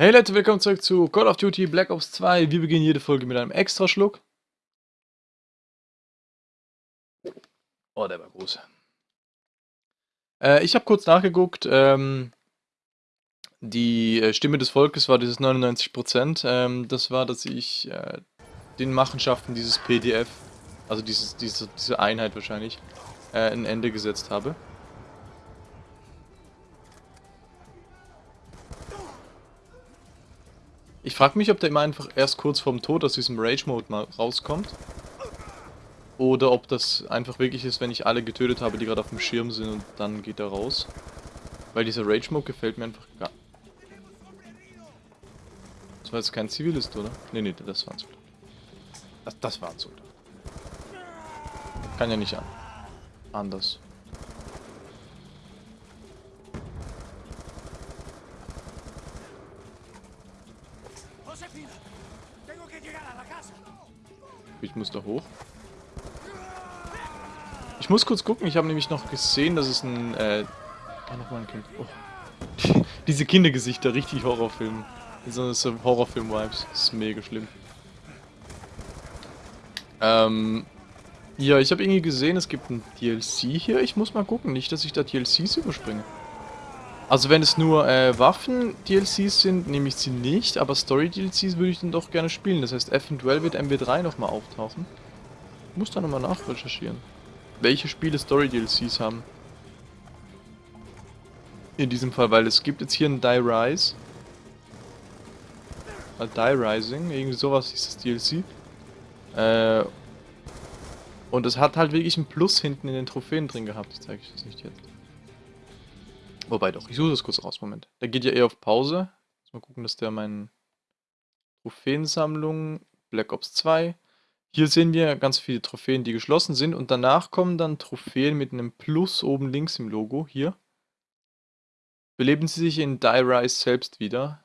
Hey Leute, willkommen zurück zu Call of Duty Black Ops 2. Wir beginnen jede Folge mit einem Extraschluck. Oh, der war groß. Äh, ich habe kurz nachgeguckt. Ähm, die äh, Stimme des Volkes war dieses 99%. Ähm, das war, dass ich äh, den Machenschaften dieses PDF, also dieses, diese, diese Einheit wahrscheinlich, äh, ein Ende gesetzt habe. Ich frage mich, ob der immer einfach erst kurz vorm Tod aus diesem Rage-Mode mal rauskommt. Oder ob das einfach wirklich ist, wenn ich alle getötet habe, die gerade auf dem Schirm sind und dann geht er raus. Weil dieser Rage-Mode gefällt mir einfach gar... Das war jetzt kein Zivilist, oder? Ne, ne, das war ein Soldat. Das, das war ein Soldat. Kann ja nicht an. Anders. Ich muss da hoch. Ich muss kurz gucken, ich habe nämlich noch gesehen, dass es ein, äh... Ah, nochmal ein Kind. Oh. Diese Kindergesichter, richtig Horrorfilm. So, so Horrorfilm-Vibes. Das ist mega schlimm. Ähm... Ja, ich habe irgendwie gesehen, es gibt ein DLC hier. Ich muss mal gucken, nicht, dass ich da DLCs überspringe. Also wenn es nur äh, Waffen-DLCs sind, nehme ich sie nicht, aber Story-DLCs würde ich dann doch gerne spielen. Das heißt, eventuell wird MW3 nochmal auftauchen. Ich muss da nochmal nachrecherchieren. Welche Spiele Story-DLCs haben. In diesem Fall, weil es gibt jetzt hier ein Die Rise. Äh, Die Rising, irgendwie sowas ist das DLC. Äh, und es hat halt wirklich ein Plus hinten in den Trophäen drin gehabt. Ich zeige euch das nicht jetzt. Wobei doch, ich suche das kurz raus. Moment. Der geht ja eher auf Pause. Mal gucken, dass der meinen Trophäensammlung, Black Ops 2. Hier sehen wir ganz viele Trophäen, die geschlossen sind. Und danach kommen dann Trophäen mit einem Plus oben links im Logo. Hier. Beleben sie sich in Die Rise selbst wieder.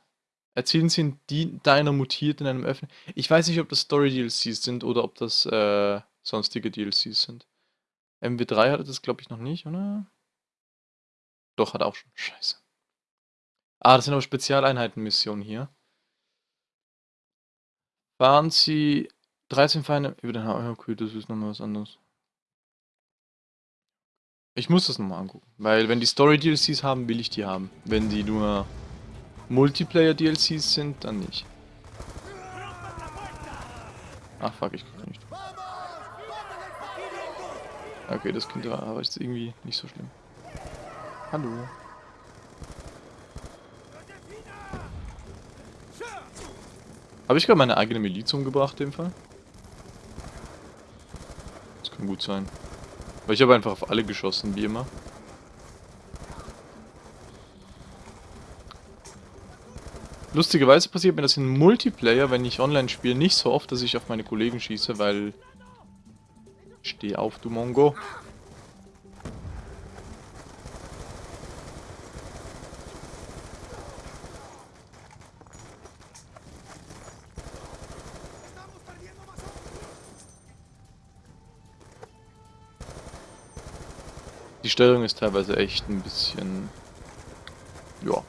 Erzielen sie einen Diner mutiert in einem Öffnen. Ich weiß nicht, ob das Story-DLCs sind oder ob das äh, sonstige DLCs sind. MW3 hatte das, glaube ich, noch nicht, oder? Doch, hat auch schon. Scheiße. Ah, das sind aber Spezialeinheitenmissionen hier. Fahren Sie 13 Feinde über den Haaren. Okay, das ist nochmal was anderes. Ich muss das nochmal angucken. Weil wenn die Story-DLCs haben, will ich die haben. Wenn die nur Multiplayer-DLCs sind, dann nicht. Ach fuck, ich krieg nicht. Okay, das könnte aber ist irgendwie nicht so schlimm. Hallo. Habe ich gerade meine eigene Miliz umgebracht, in dem Fall? Das kann gut sein. Weil ich habe einfach auf alle geschossen, wie immer. Lustigerweise passiert mir das in Multiplayer, wenn ich online spiele, nicht so oft, dass ich auf meine Kollegen schieße, weil Steh auf, du Mongo. Die Steuerung ist teilweise echt ein bisschen... Ja,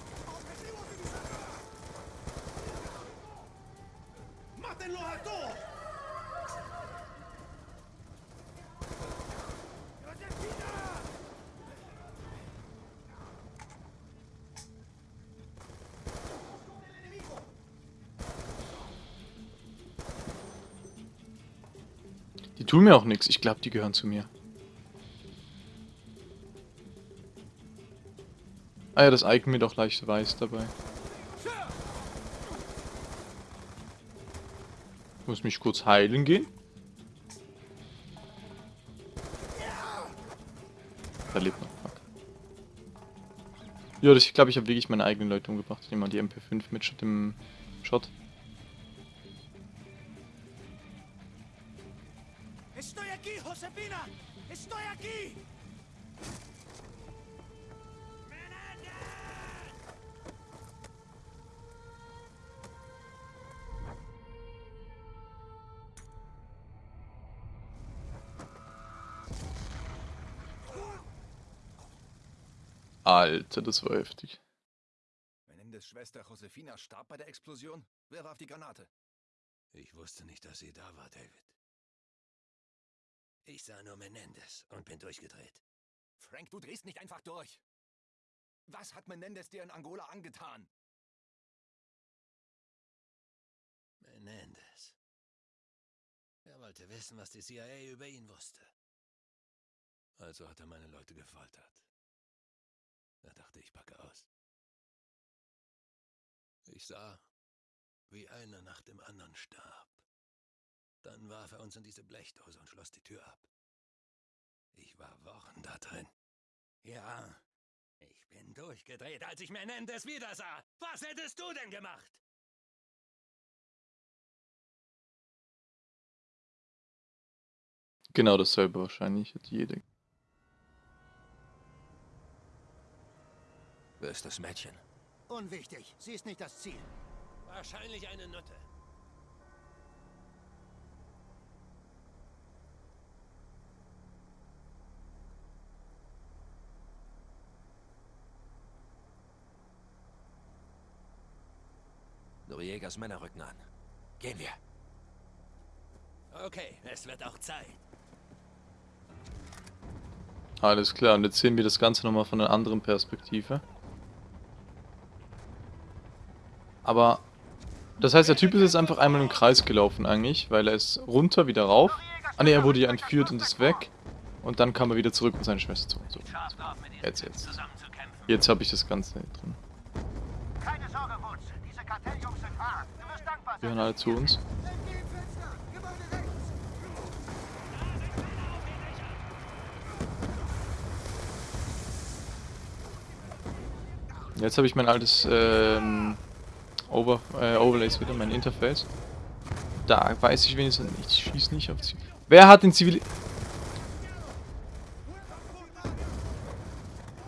Die tun mir auch nichts. Ich glaube, die gehören zu mir. Ah ja, das Icon mir doch leicht weiß dabei. Ich muss mich kurz heilen gehen. Da lebt noch. Ja, ich glaube, ich habe wirklich meine eigenen Leute umgebracht. Ich nehme mal die MP5 mit dem Shot. Alter, das war heftig. Schwester Josefina starb bei der Explosion? Wer warf die Granate? Ich wusste nicht, dass sie da war, David. Ich sah nur Menendez und bin durchgedreht. Frank, du drehst nicht einfach durch. Was hat Menendez dir in Angola angetan? Menendez. Er wollte wissen, was die CIA über ihn wusste. Also hat er meine Leute gefoltert. Da dachte ich, packe aus. Ich sah, wie einer nach dem anderen starb. Dann warf er uns in diese Blechdose und schloss die Tür ab. Ich war Wochen da drin. Ja, ich bin durchgedreht, als ich Menendez wieder sah. Was hättest du denn gemacht? Genau dasselbe wahrscheinlich, hat jeder. Wer ist das Mädchen? Unwichtig. Sie ist nicht das Ziel. Wahrscheinlich eine Nutte. Noriegas Männer rücken an. Gehen wir. Okay, es wird auch Zeit. Alles klar, und jetzt sehen wir das Ganze nochmal von einer anderen Perspektive. Aber, das heißt, der Typ ist jetzt einfach einmal im Kreis gelaufen eigentlich, weil er ist runter, wieder rauf. Ah ne, er wurde ja entführt und ist weg. Und dann kam er wieder zurück und seine Schwester zu. So. Jetzt, jetzt. Jetzt habe ich das Ganze drin. Die hören alle zu uns. Jetzt habe ich mein altes ähm, Over, äh, Overlays wieder, mein Interface. Da weiß ich wenigstens nicht, ich schieße nicht auf Ziel. Wer hat den Zivil...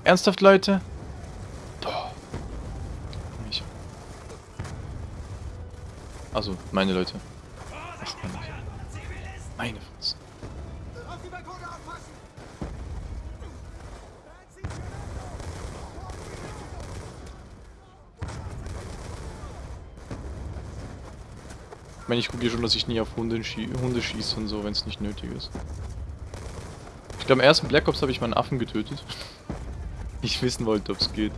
Ernsthaft, Leute? Mich. Also, meine Leute. Ich meine, ich gucke hier schon, dass ich nie auf Hunde, schie Hunde schieße und so, wenn es nicht nötig ist. Ich glaube, im ersten Black Ops habe ich meinen Affen getötet. ich wissen wollte, ob es geht.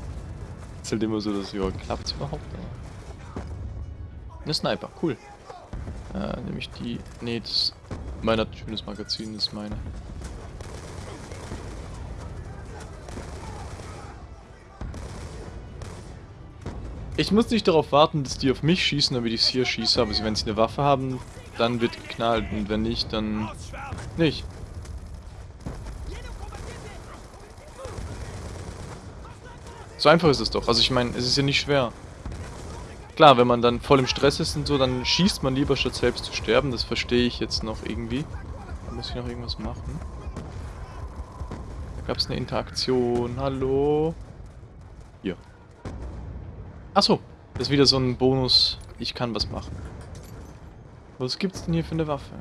Ist halt immer so, dass, ja, klappt es überhaupt? Aber... Eine Sniper, cool. Äh, nämlich die... Nee, das... Meine hat ein schönes Magazin, das ist meine. Ich muss nicht darauf warten, dass die auf mich schießen, damit ich hier schieße, aber wenn sie eine Waffe haben, dann wird geknallt und wenn nicht, dann nicht. So einfach ist es doch. Also ich meine, es ist ja nicht schwer. Klar, wenn man dann voll im Stress ist und so, dann schießt man lieber, statt selbst zu sterben. Das verstehe ich jetzt noch irgendwie. Da muss ich noch irgendwas machen. Da gab es eine Interaktion. Hallo? Hier. Achso, das ist wieder so ein Bonus. Ich kann was machen. Was gibt's denn hier für eine Waffe?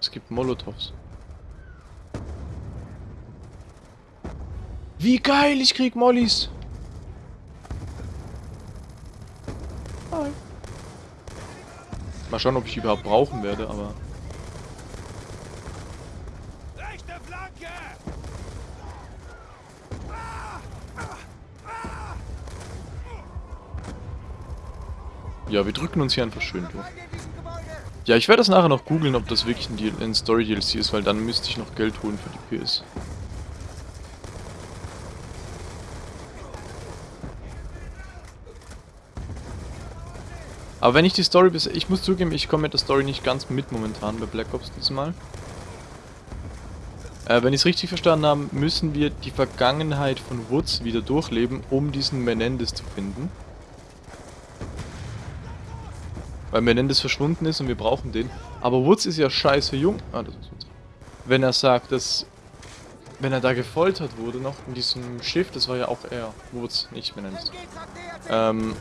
Es gibt Molotovs. Wie geil, ich krieg Mollys. Hi. Mal schauen, ob ich die überhaupt brauchen werde, aber... Ja, wir drücken uns hier einfach schön durch. Ja, ich werde das nachher noch googeln, ob das wirklich ein, ein Story-DLC ist, weil dann müsste ich noch Geld holen für die PS. Aber wenn ich die Story bis... Ich muss zugeben, ich komme mit der Story nicht ganz mit momentan bei Black Ops diesmal. Äh, wenn ich es richtig verstanden habe, müssen wir die Vergangenheit von Woods wieder durchleben, um diesen Menendez zu finden. Weil Menendez verschwunden ist und wir brauchen den. Aber Woods ist ja scheiße jung. Ah, das ist Woods. Wenn er sagt, dass... Wenn er da gefoltert wurde noch in diesem Schiff, das war ja auch er. Woods, nicht Menendez. Ähm...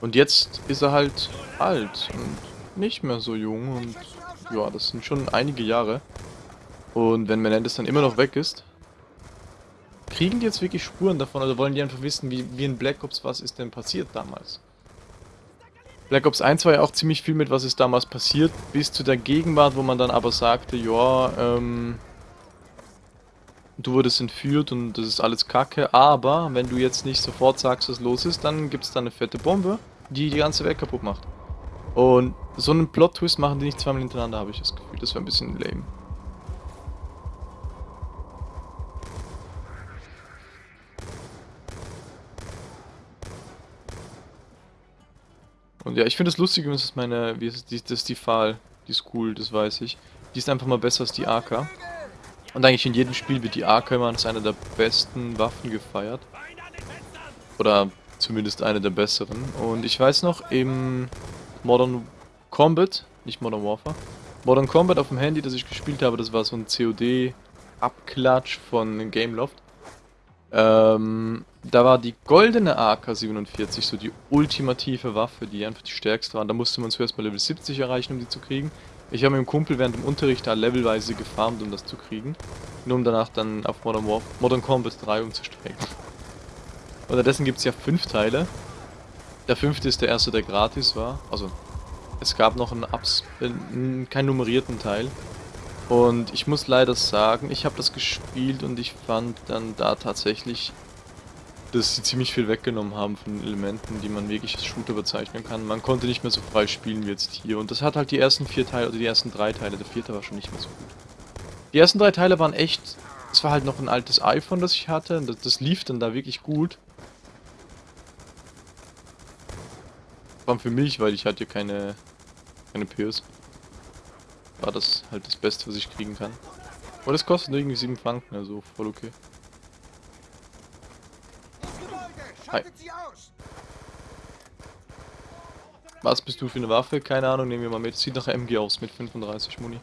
Und jetzt ist er halt alt und nicht mehr so jung und ja, das sind schon einige Jahre. Und wenn Menendez dann immer noch weg ist, kriegen die jetzt wirklich Spuren davon oder wollen die einfach wissen, wie, wie in Black Ops, was ist denn passiert damals? Black Ops 1 war ja auch ziemlich viel mit, was ist damals passiert, bis zu der Gegenwart, wo man dann aber sagte, ja, ähm, du wurdest entführt und das ist alles kacke, aber wenn du jetzt nicht sofort sagst, was los ist, dann gibt es da eine fette Bombe, die die ganze Welt kaputt macht. Und so einen Plot-Twist machen die nicht zweimal hintereinander, habe ich das Gefühl. Das wäre ein bisschen lame. Und ja, ich finde es lustig, dass ist meine, wie ist die, das ist die Pfahl. Die ist cool, das weiß ich. Die ist einfach mal besser als die AK. Und eigentlich in jedem Spiel wird die AK immer als eine der besten Waffen gefeiert. Oder zumindest eine der besseren. Und ich weiß noch, im Modern Combat, nicht Modern Warfare, Modern Combat auf dem Handy, das ich gespielt habe, das war so ein COD-Abklatsch von Gameloft. Ähm, da war die goldene AK-47 so die ultimative Waffe, die einfach die stärkste war. Da musste man zuerst mal Level 70 erreichen, um die zu kriegen. Ich habe mit dem Kumpel während dem Unterricht da levelweise gefarmt, um das zu kriegen. Nur um danach dann auf Modern, War Modern Combat 3 umzusteigen. Unterdessen gibt es ja fünf Teile. Der fünfte ist der erste, der gratis war. Also, es gab noch einen, Abs äh, keinen nummerierten Teil. Und ich muss leider sagen, ich habe das gespielt und ich fand dann da tatsächlich, dass sie ziemlich viel weggenommen haben von Elementen, die man wirklich als Shooter bezeichnen kann. Man konnte nicht mehr so frei spielen wie jetzt hier. Und das hat halt die ersten vier Teile, oder die ersten drei Teile, der vierte war schon nicht mehr so gut. Die ersten drei Teile waren echt, es war halt noch ein altes iPhone, das ich hatte, das, das lief dann da wirklich gut. Vor allem für mich, weil ich hatte keine, keine PS war das halt das Beste, was ich kriegen kann. Und es kostet irgendwie 7 Franken, also voll okay. Hi. Was bist du für eine Waffe? Keine Ahnung, nehmen wir mal mit. Sieht nach MG aus mit 35 Muni.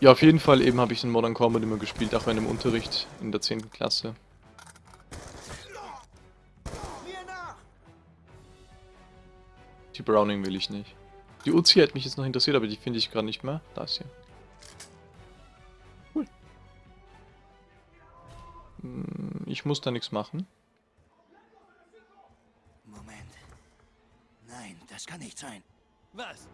Ja, auf jeden Fall eben habe ich den Modern Combat immer gespielt, auch in dem Unterricht in der 10. Klasse. Die Browning will ich nicht. Die Uzi hätte mich jetzt noch interessiert, aber die finde ich gerade nicht mehr. Da ist sie. Ich muss da nichts machen. Moment. Nein, das kann nicht sein. Was?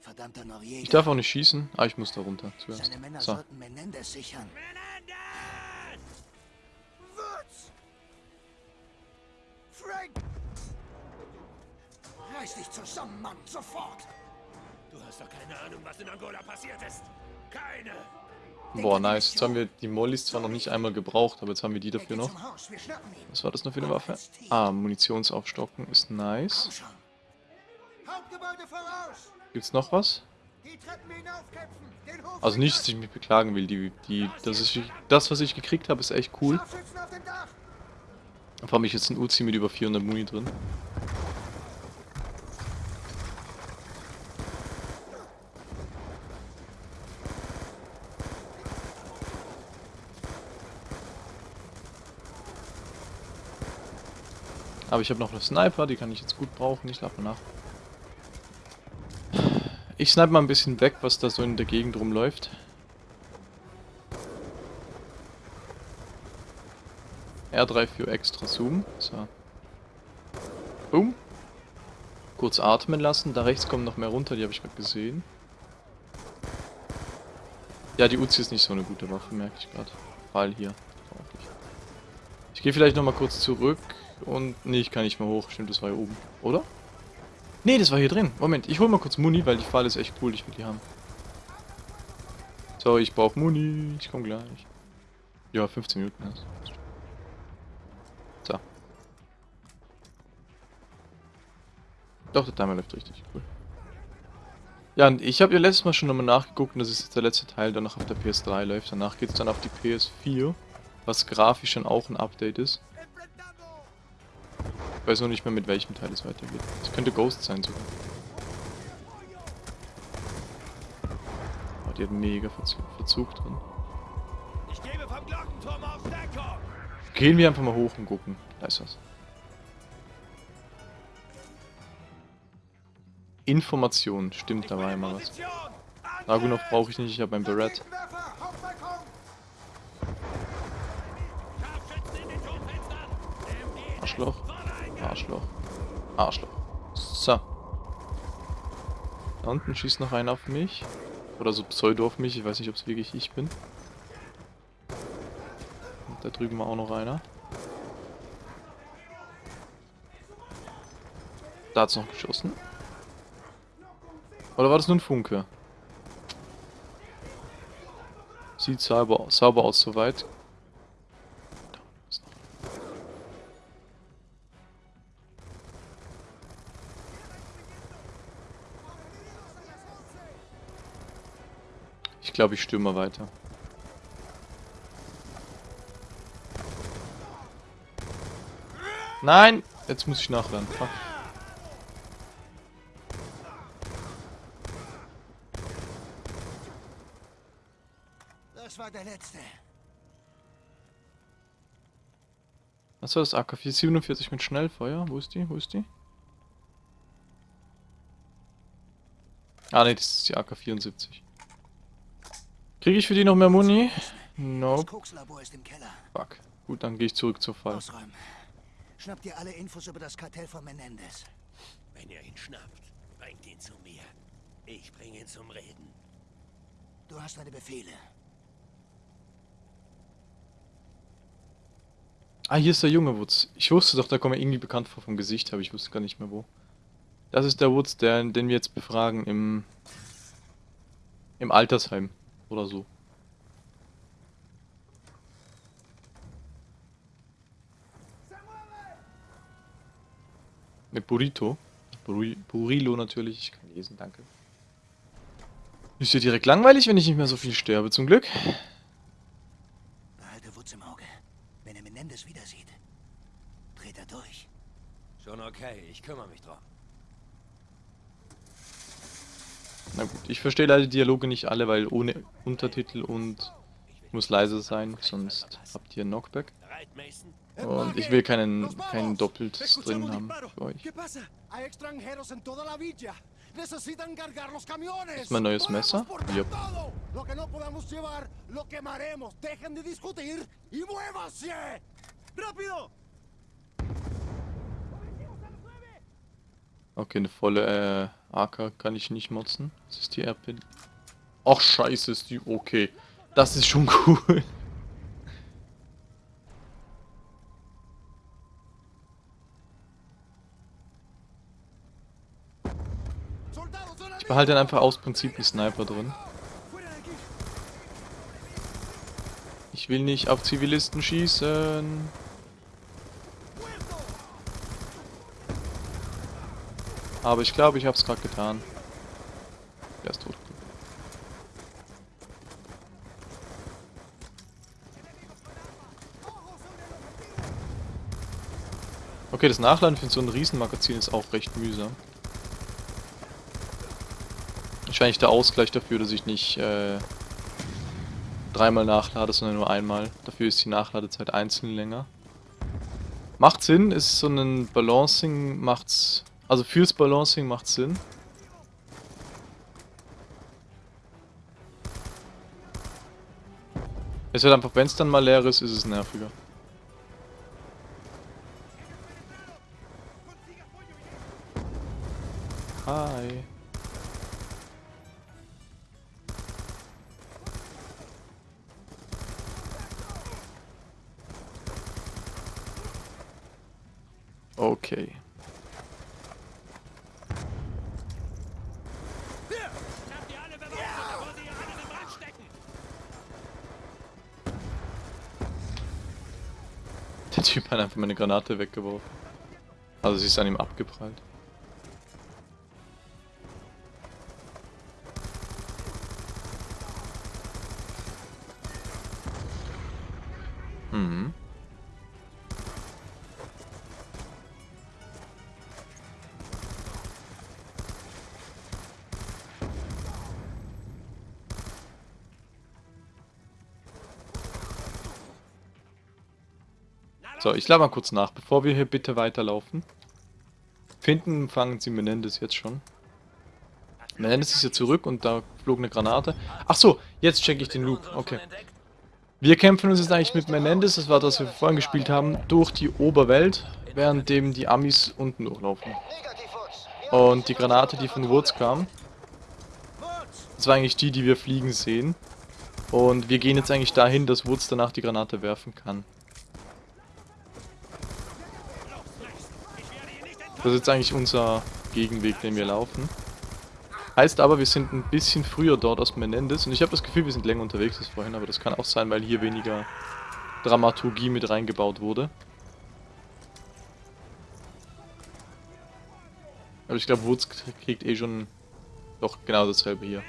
Verdammter Noriega. Ich darf auch nicht schießen. Ah, ich muss da runter zuerst. Seine Männer So. sollten Menendez sichern. Woods! Frank! Reiß dich zusammen, Mann, sofort! Du hast doch keine Ahnung, was in Angola passiert ist. Keine. Boah, nice. Jetzt haben wir die Mollys zwar noch nicht einmal gebraucht, aber jetzt haben wir die dafür noch. Was war das noch für eine Waffe? Ah, Munitionsaufstocken ist nice. Gibt's noch was? Also nicht, dass ich mich beklagen will. Die, die, das, ist, das, was ich gekriegt habe, ist echt cool. Vor allem ich jetzt ein Uzi mit über 400 Muni drin. Aber ich habe noch eine Sniper, die kann ich jetzt gut brauchen. Ich mal nach. Ich snipe mal ein bisschen weg, was da so in der Gegend rumläuft. R3 für extra Zoom. So. Boom. Kurz atmen lassen. Da rechts kommen noch mehr runter, die habe ich gerade gesehen. Ja, die Uzi ist nicht so eine gute Waffe, merke ich gerade. Weil hier. Ich gehe vielleicht nochmal kurz zurück und... Nee, ich kann nicht mehr hoch. Stimmt, das war hier oben. Oder? Nee, das war hier drin. Moment, ich hole mal kurz Muni, weil die Pfahle ist echt cool. Ich will die haben. So, ich brauche Muni. Ich komme gleich. Ja, 15 Minuten. Also. So. Doch, der Timer läuft richtig. Cool. Ja, und ich habe ja letztes Mal schon nochmal nachgeguckt und das ist jetzt der letzte Teil, der noch auf der PS3 läuft. Danach geht es dann auf die PS4, was grafisch dann auch ein Update ist. Ich weiß noch nicht mehr, mit welchem Teil es weitergeht. Es könnte Ghost sein sogar. Oh, die hat mega Verzug, Verzug drin. Gehen wir einfach mal hoch und gucken. Da ist was. Information. Stimmt, da war mal was. Dragunov brauche ich nicht, ich habe ein Barrett. Arschloch. Arschloch. Arschloch. So. Da unten schießt noch einer auf mich. Oder so Pseudo auf mich. Ich weiß nicht, ob es wirklich ich bin. Und da drüben war auch noch einer. Da hat's noch geschossen. Oder war das nur ein Funke? Sieht sauber, sauber aus soweit. Glaube, ich stürme weiter. Nein! Jetzt muss ich nachladen. Fuck. Das war der letzte. Was war das? AK-447 mit Schnellfeuer? Wo ist die? Wo ist die? Ah ne, das ist die AK-74. Kriege ich für die noch mehr Muni? Nope. Fuck. Gut, dann gehe ich zurück zur Fall. Ausräumen. Schnapp dir alle Infos über das Kartell von Menendez. Wenn ihr ihn schnappt, bringt ihn zu mir. Ich bringe ihn zum Reden. Du hast deine Befehle. Ah, hier ist der junge Woods. Ich wusste doch, da kommt er irgendwie bekannt vor vom Gesicht, aber ich wusste gar nicht mehr wo. Das ist der Woods, der, den wir jetzt befragen im... im Altersheim. Oder so. Mit Burrito. Buri Burilo natürlich, ich kann lesen, danke. Ist ja direkt langweilig, wenn ich nicht mehr so viel sterbe, zum Glück. Behalte Wutz im Auge. Wenn er Menendez wieder sieht, dreht er durch. Schon okay, ich kümmere mich drum. Na gut, ich verstehe leider die Dialoge nicht alle, weil ohne Untertitel und muss leise sein, sonst habt ihr Knockback. Bereit, Mason? Und ich will keinen, keinen doppelt drin haben für euch. ¿Es mein neues Messer? Yep. Okay, eine volle äh, AK kann ich nicht motzen. Das ist die RP. Ach scheiße, ist die okay. Das ist schon cool. ¡Soldados, son Ich behalte dann einfach aus Prinzip die Sniper drin. Ich will nicht auf Zivilisten schießen. Aber ich glaube, ich habe es gerade getan. Der ist tot. Okay, das Nachladen für so ein Riesenmagazin ist auch recht mühsam. Wahrscheinlich der Ausgleich dafür, dass ich nicht äh, dreimal nachlade, sondern nur einmal. Dafür ist die Nachladezeit einzeln länger. Macht Sinn, ist so ein Balancing, macht's. Also fürs Balancing macht Sinn. Es wird einfach, wenn es dann mal leer ist, ist es nerviger. Hi. Okay. Schnappt ihr alle Beweise, bevor sie ihr alles in Brand stecken! Der Typ hat einfach meine Granate weggeworfen. Also sie ist an ihm abgeprallt. Mhm. So, ich lade mal kurz nach, bevor wir hier bitte weiterlaufen. Finden fangen Sie Menendez jetzt schon. Menendez ist hier zurück und da flog eine Granate. Ach so, jetzt checke ich den Loop. Okay. Wir kämpfen uns jetzt eigentlich mit Menendez, das war das, was wir vorhin gespielt haben, durch die Oberwelt, währenddem die Amis unten durchlaufen. Und die Granate, die von Woods kam, das war eigentlich die, die wir fliegen sehen. Und wir gehen jetzt eigentlich dahin, dass Woods danach die Granate werfen kann. Das ist jetzt eigentlich unser Gegenweg, den wir laufen. Heißt aber, wir sind ein bisschen früher dort als Menendez. Und ich habe das Gefühl, wir sind länger unterwegs als vorhin. Aber das kann auch sein, weil hier weniger Dramaturgie mit reingebaut wurde. Aber ich glaube, Woods kriegt eh schon doch genau dasselbe hier.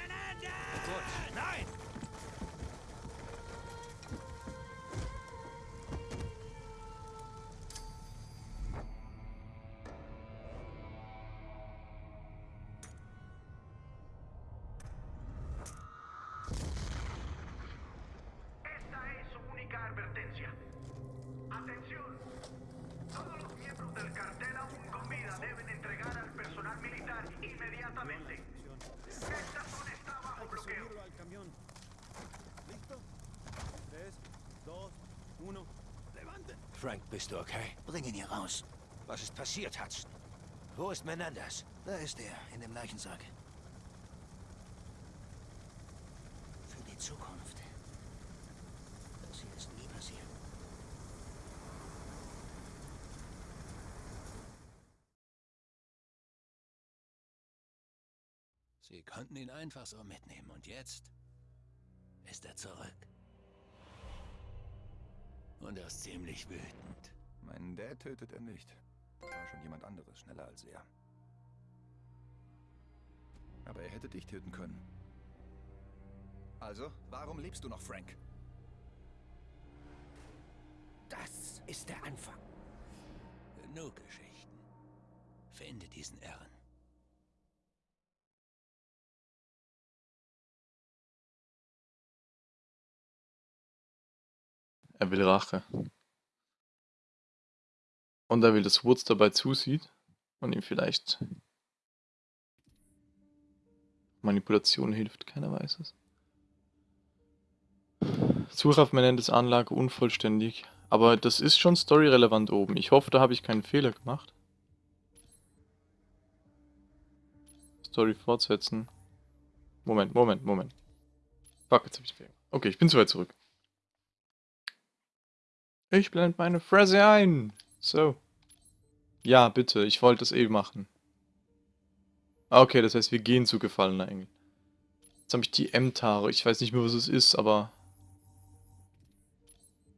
Passiert, Hudson? Wo ist Menendez? Da ist er, in dem Leichensack. Für die Zukunft. Das hier ist nie passiert. Sie konnten ihn einfach so mitnehmen und jetzt ist er zurück. Und er ist ziemlich wütend. Meinen Dad tötet er nicht. War schon jemand anderes, schneller als er. Aber er hätte dich töten können. Also, warum lebst du noch, Frank? Das ist der Anfang. Genug Geschichten. Finde diesen Irren. Er will Rache. Und er will, dass Woods dabei zusieht und ihm vielleicht Manipulation hilft, keiner weiß es. Suche auf Menendez Anlage unvollständig, aber das ist schon storyrelevant oben. Ich hoffe, da habe ich keinen Fehler gemacht. Story fortsetzen. Moment, Moment, Moment. Fuck, jetzt habe ich Fehler. Okay, ich bin zu weit zurück. Ich blende meine Fresse ein. So. Ja, bitte, ich wollte es eh machen. Ah, Okay, das heißt, wir gehen zu gefallener Engel. Jetzt habe ich die M-Tare. Ich weiß nicht mehr, was es ist, aber...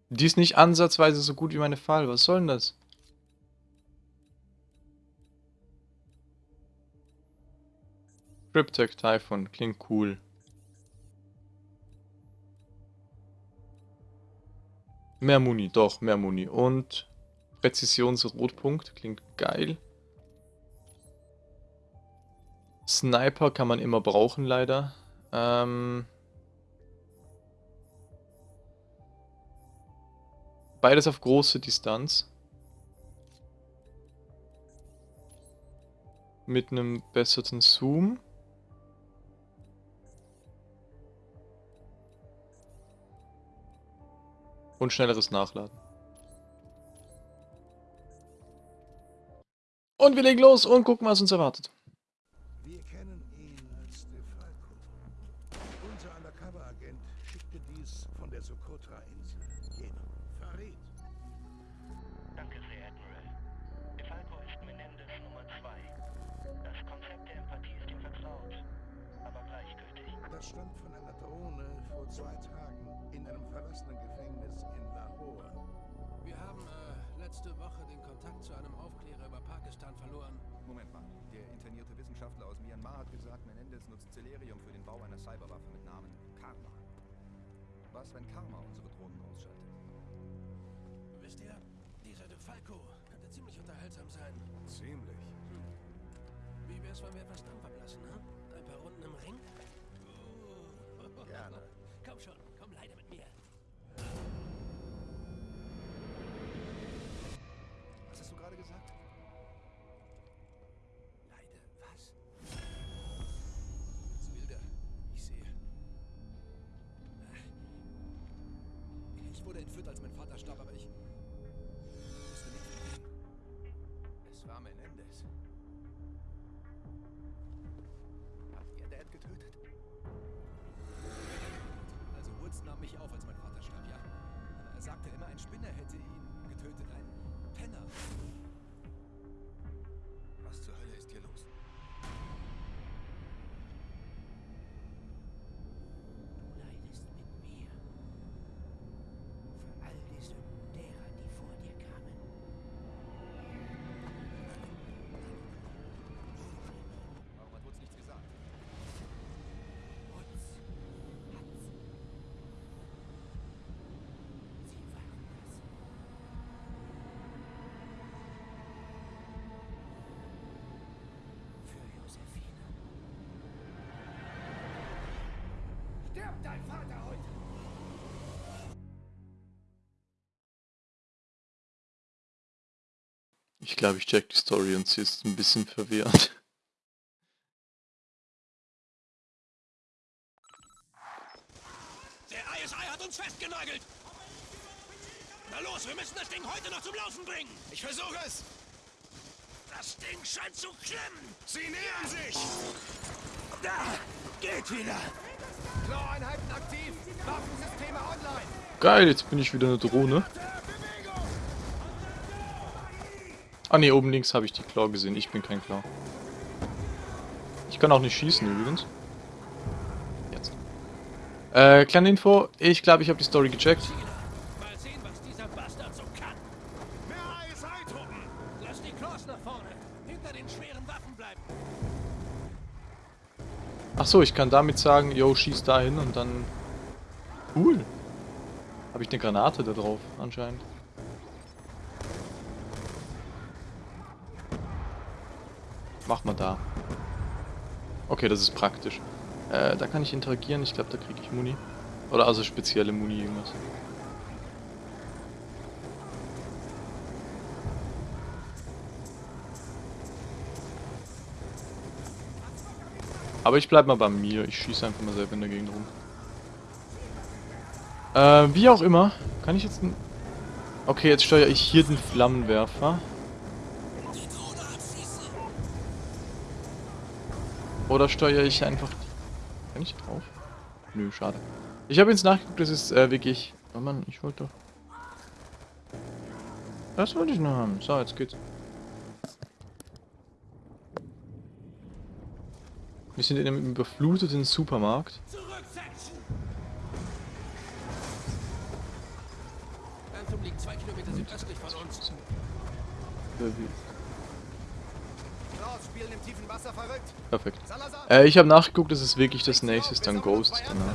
Die ist nicht ansatzweise so gut wie meine Fall. Was soll denn das? Cryptech Typhon. Klingt cool. Mehr Muni, doch, mehr Muni. Und Präzisionsrotpunkt, klingt geil. Sniper kann man immer brauchen, leider. Ähm Beides auf große Distanz. Mit einem besseren Zoom. Und schnelleres Nachladen. Und wir legen los und gucken, was uns erwartet. Wir kennen ihn als DeFalco. Unser Undercover-Agent schickte dies von der Socotra-Insel. Jener. Farid. Danke sehr, Admiral. DeFalco ist Menendez Nummer 2. Das Konzept der Empathie ist ihm vertraut, aber gleichgültig. Das stammt von einer Drohne vor zwei Tagen in einem verlassenen Gefängnis in Lahore. Wir haben äh, letzte Woche den Kontakt zu einem Aufklärer über Pakistan verloren. Moment mal. Der internierte Wissenschaftler aus Myanmar hat gesagt, Menendez nutzt Celerium für den Bau einer Cyberwaffe mit Namen Karma. Was, wenn Karma unsere Drohnen ausschaltet? Wisst ihr, dieser DeFalco könnte ziemlich unterhaltsam sein. Ziemlich. Wie wär's, wenn wir etwas Dampf ablassen, ne? Ein paar Runden im Ring? Gerne. Ein Spinner hätte ihn getötet, ein Penner. Stirbt dein Vater heute! Ich glaube, ich check die Story und sie ist ein bisschen verwirrend. Der ISI hat uns festgenagelt! Na los, wir müssen das Ding heute noch zum Laufen bringen! Ich versuche es! Das Ding scheint zu klemmen! Sie nähern sich! Da! Geht wieder! Geil, jetzt bin ich wieder eine Drohne. Ah ne, oben links habe ich die Claw gesehen. Ich bin kein Claw. Ich kann auch nicht schießen übrigens. Jetzt. Äh, kleine Info. Ich glaube, ich habe die Story gecheckt. Ach so, ich kann damit sagen, yo, schieß dahin und dann... Cool. Habe ich eine Granate da drauf, anscheinend. Mach mal da. Okay, das ist praktisch. Äh, da kann ich interagieren. Ich glaube, da kriege ich Muni. Oder also spezielle Muni, irgendwas. Aber ich bleib mal bei mir. Ich schieße einfach mal selber in der Gegend rum. Äh, wie auch immer. Kann ich jetzt... Okay, jetzt steuere ich hier den Flammenwerfer. Oder steuere ich einfach... Kann ich drauf? Nö, schade. Ich habe jetzt nachgeguckt, das ist äh, wirklich... Oh Mann, ich wollte doch... Das wollte ich noch haben. So, jetzt geht's. Wir sind in einem überfluteten Supermarkt. Perfekt. Äh, ich habe nachgeguckt, das ist wirklich das nächste, ist dann Ghost danach.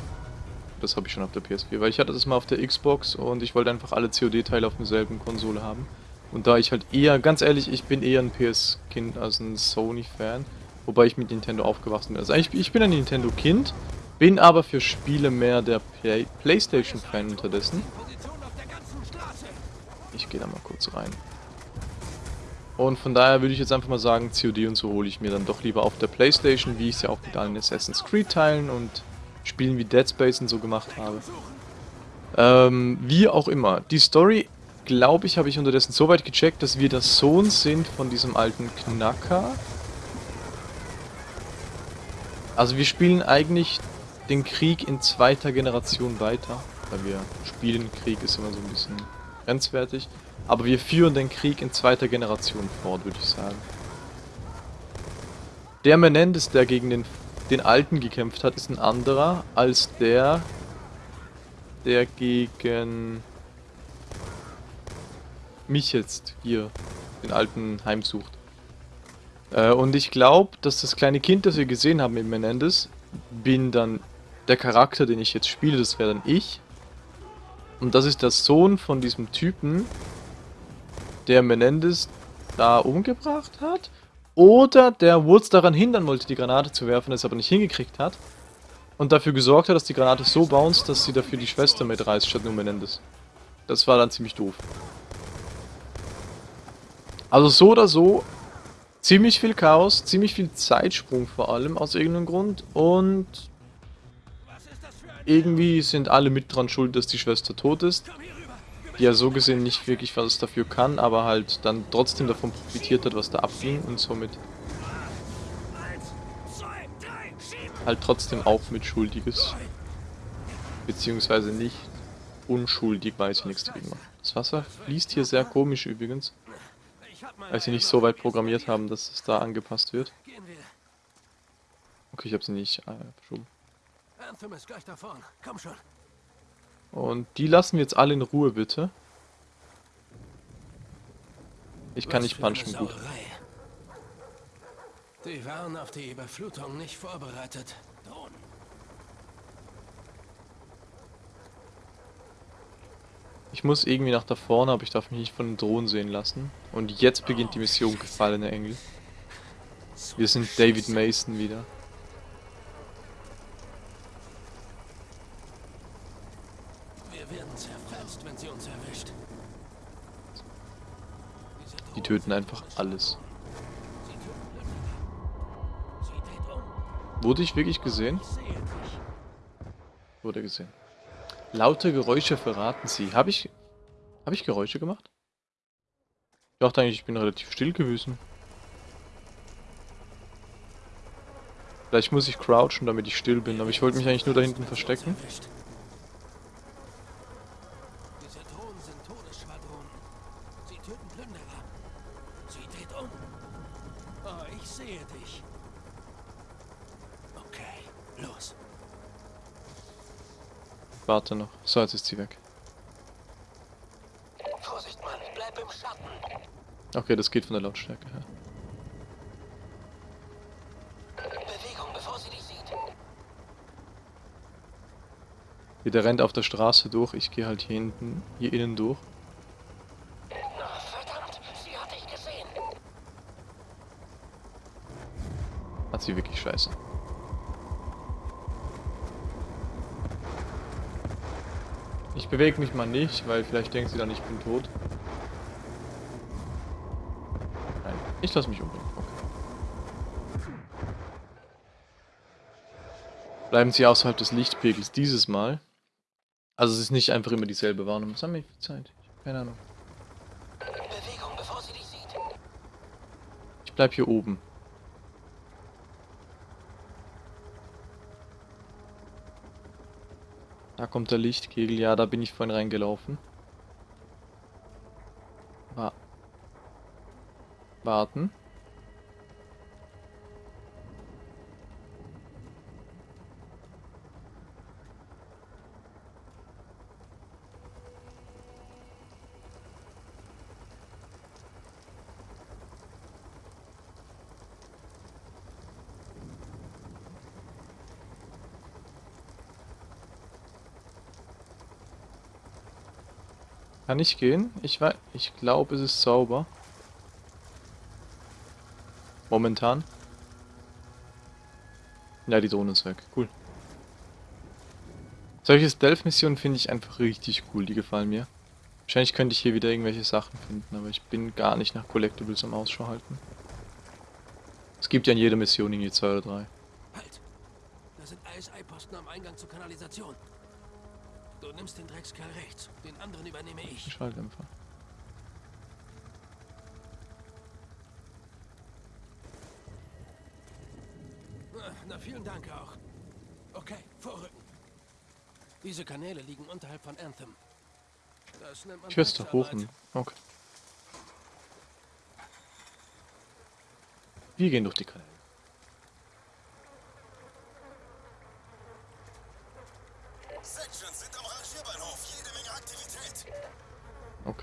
Das habe ich schon auf der PS4, weil ich hatte das mal auf der Xbox und ich wollte einfach alle COD-Teile auf derselben Konsole haben. Und da ich halt eher, ganz ehrlich, ich bin eher ein PS-Kind als ein Sony-Fan, wobei ich mit Nintendo aufgewachsen bin. Also eigentlich, ich bin ein Nintendo-Kind, bin aber für Spiele mehr der Play Playstation-Fan unterdessen. Ich gehe da mal kurz rein. Und von daher würde ich jetzt einfach mal sagen, COD und so hole ich mir dann doch lieber auf der Playstation, wie ich es ja auch mit allen Assassin's Creed Teilen und Spielen wie Dead Space und so gemacht habe. Ähm, wie auch immer. Die Story, glaube ich, habe ich unterdessen so weit gecheckt, dass wir der Sohn sind von diesem alten Knacker. Also wir spielen eigentlich den Krieg in zweiter Generation weiter. Weil wir spielen Krieg ist immer so ein bisschen grenzwertig. Aber wir führen den Krieg in zweiter Generation fort, würde ich sagen. Der Menendez, der gegen den, den Alten gekämpft hat, ist ein anderer als der, der gegen mich jetzt hier, den Alten, heimsucht. Äh, und ich glaube, dass das kleine Kind, das wir gesehen haben in Menendez, bin dann der Charakter, den ich jetzt spiele, das wäre dann ich. Und das ist der Sohn von diesem Typen, der Menendez da umgebracht hat. Oder der Woods daran hindern wollte, die Granate zu werfen, es aber nicht hingekriegt hat. Und dafür gesorgt hat, dass die Granate so bounced, dass sie dafür die Schwester mitreißt, statt nur Menendez. Das war dann ziemlich doof. Also so oder so, ziemlich viel Chaos, ziemlich viel Zeitsprung vor allem, aus irgendeinem Grund. Und irgendwie sind alle mit dran schuld, dass die Schwester tot ist. Die ja so gesehen nicht wirklich was dafür kann, aber halt dann trotzdem davon profitiert hat, was da abging und somit halt trotzdem auch mitschuldig ist. Beziehungsweise nicht unschuldig, weil sie nichts macht. Das Wasser fließt hier sehr komisch übrigens, weil sie nicht so weit programmiert haben, dass es da angepasst wird. Okay, ich habe sie nicht äh, verschoben. Und die lassen wir jetzt alle in Ruhe, bitte. Ich kann nicht punchen, gut. Die waren auf die Überflutung nicht vorbereitet. Drohnen. Ich muss irgendwie nach da vorne, aber ich darf mich nicht von den Drohnen sehen lassen. Und jetzt beginnt die Mission Gefallene Engel. Wir sind David Mason wieder. Wir werden zerfetzt, wenn sie uns erwischt. Diese Die töten einfach alles. Wurde ich wirklich gesehen? Wurde gesehen. Laute Geräusche verraten sie. Habe ich... Habe ich Geräusche gemacht? Ich dachte eigentlich, ich bin relativ still gewesen. Vielleicht muss ich crouchen, damit ich still bin, aber ich wollte mich eigentlich nur da hinten verstecken. Warte noch. So, jetzt ist sie weg. Vorsicht, Mann, bleib im Schatten. Okay, das geht von der Lautstärke her. Bewegung, bevor sie dich sieht. Der rennt auf der Straße durch, ich gehe halt hier hinten, hier innen durch. Na, verdammt, sie hat dich gesehen. Hat sie wirklich scheiße. Bewege mich mal nicht, weil vielleicht denkt sie dann, ich bin tot. Nein, ich lasse mich umbringen. Okay. Bleiben Sie außerhalb des Lichtpegels dieses Mal. Also es ist nicht einfach immer dieselbe Warnung. Was haben wir für Zeit? Keine Ahnung. Bewegung, bevor sie dich sieht. Ich bleib hier oben. Kommt der Lichtkegel. Ja, da bin ich vorhin reingelaufen. Wa Warten. Kann ich gehen? Ich weiß, ich glaube, es ist sauber. Momentan. Ja, die Drohne ist weg. Cool. Solche Stealth-Missionen finde ich einfach richtig cool. Die gefallen mir. Wahrscheinlich könnte ich hier wieder irgendwelche Sachen finden, aber ich bin gar nicht nach Collectibles am Ausschau halten. Es gibt ja in jeder Mission irgendwie zwei oder drei. Halt! Da sind ISI-Posten am Eingang zur Kanalisation. Du nimmst den Dreckskerl rechts, den anderen übernehme ich. Schalldämpfer. Na, vielen Dank auch. Okay, vorrücken. Diese Kanäle liegen unterhalb von Anthem. Das nennt man Ich Drecksarbeit. hochnehmen. Okay. Wir gehen durch die Kanäle.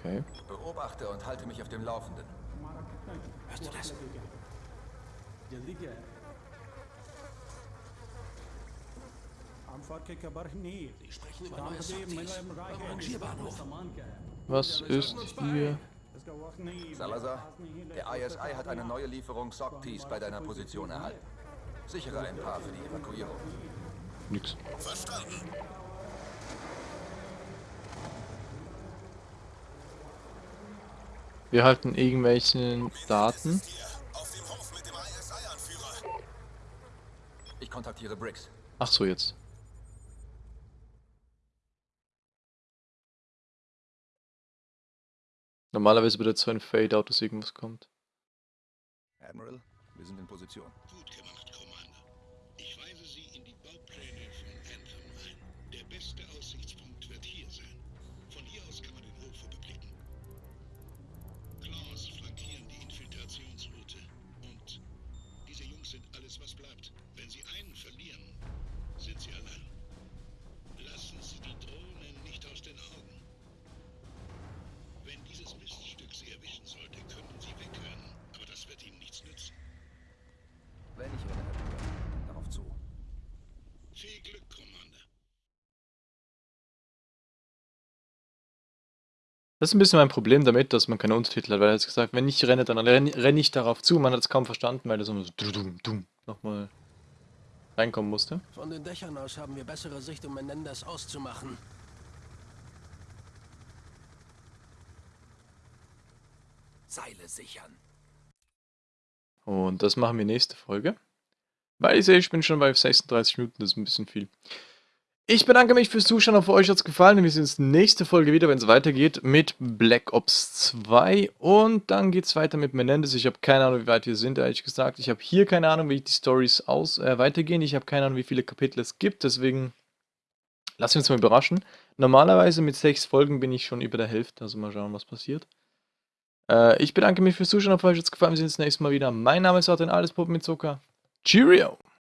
Okay. Beobachte und halte mich auf dem Laufenden. Hörst du das? Die sprechen über neue Sorties. Am Rangierbahnhof. Was ist hier? Salazar, der ISI hat eine neue Lieferung Sorties bei deiner Position erhalten. Sichere ein paar für die Evakuierung. Nix. Verstanden. Wir halten irgendwelchen Daten. Ich kontaktiere Briggs. Ach so, jetzt. Normalerweise bedeutet so ein Fade-Out, dass irgendwas kommt. Admiral, wir sind in Position. Gut gemacht, Das ist ein bisschen mein Problem damit, dass man keine Untertitel hat, weil er hat gesagt, wenn ich renne, dann renne, renne ich darauf zu. Man hat es kaum verstanden, weil er so nochmal reinkommen musste. Von den Dächern aus haben wir bessere Sicht, um Menendez auszumachen. Seile sichern. Und das machen wir nächste Folge. Weil ich sehe, ich bin schon bei 36 Minuten, das ist ein bisschen viel. Ich bedanke mich fürs Zuschauen, hoffe euch hat es gefallen. Wir sehen uns nächste Folge wieder, wenn es weitergeht mit Black Ops 2. Und dann geht es weiter mit Menendez. Ich habe keine Ahnung, wie weit wir sind, ehrlich gesagt. Ich habe hier keine Ahnung, wie die Stories aus, äh, weitergehen. Ich habe keine Ahnung, wie viele Kapitel es gibt. Deswegen wir uns mal überraschen. Normalerweise mit sechs Folgen bin ich schon über der Hälfte. Also mal schauen, was passiert. Äh, ich bedanke mich fürs Zuschauen, hoffe euch hat es gefallen. Wir sehen uns nächstes Mal wieder. Mein Name ist Arten, alles Puppen mit Zucker. Cheerio!